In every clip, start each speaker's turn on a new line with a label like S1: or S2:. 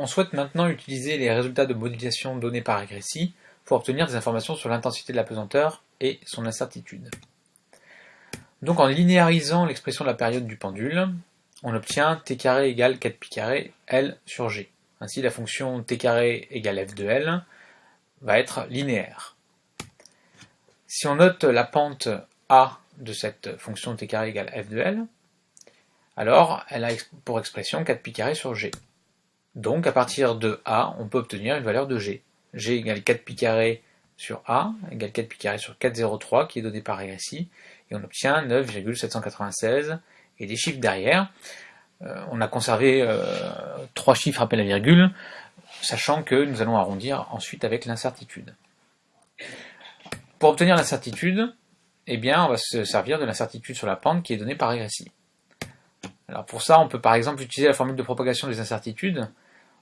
S1: On souhaite maintenant utiliser les résultats de modélisation donnés par régressie pour obtenir des informations sur l'intensité de la pesanteur et son incertitude. Donc en linéarisant l'expression de la période du pendule, on obtient t carré égale 4pi carré L sur G. Ainsi la fonction t carré égale f de L va être linéaire. Si on note la pente A de cette fonction t carré égale f de L, alors elle a pour expression 4pi carré sur G. Donc à partir de A, on peut obtenir une valeur de G. G égale 4 pi carré sur A, égale 4 pi carré sur 403 qui est donné par régressie, et on obtient 9,796, et des chiffres derrière. Euh, on a conservé euh, trois chiffres après la virgule, sachant que nous allons arrondir ensuite avec l'incertitude. Pour obtenir l'incertitude, eh bien, on va se servir de l'incertitude sur la pente qui est donnée par régressie. Alors pour ça, on peut par exemple utiliser la formule de propagation des incertitudes,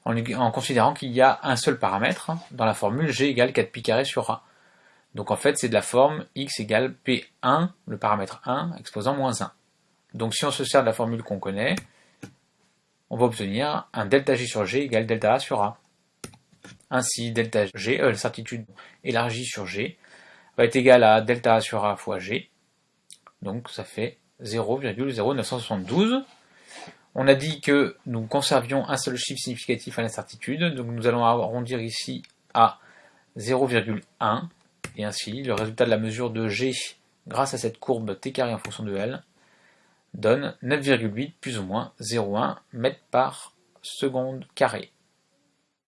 S1: en, considérant qu'il y a un seul paramètre dans la formule g égale 4 pi carré sur a. Donc en fait c'est de la forme x égale p1, le paramètre 1, exposant moins 1. Donc si on se sert de la formule qu'on connaît, on va obtenir un delta g sur g égale delta a sur a. Ainsi delta g, euh, l'incertitude élargie sur g, va être égal à delta a sur a fois g. Donc ça fait 0,0972. On a dit que nous conservions un seul chiffre significatif à l'incertitude, donc nous allons arrondir ici à 0,1, et ainsi le résultat de la mesure de G grâce à cette courbe t carré en fonction de L donne 9,8 plus ou moins 0,1 mètres par seconde carré.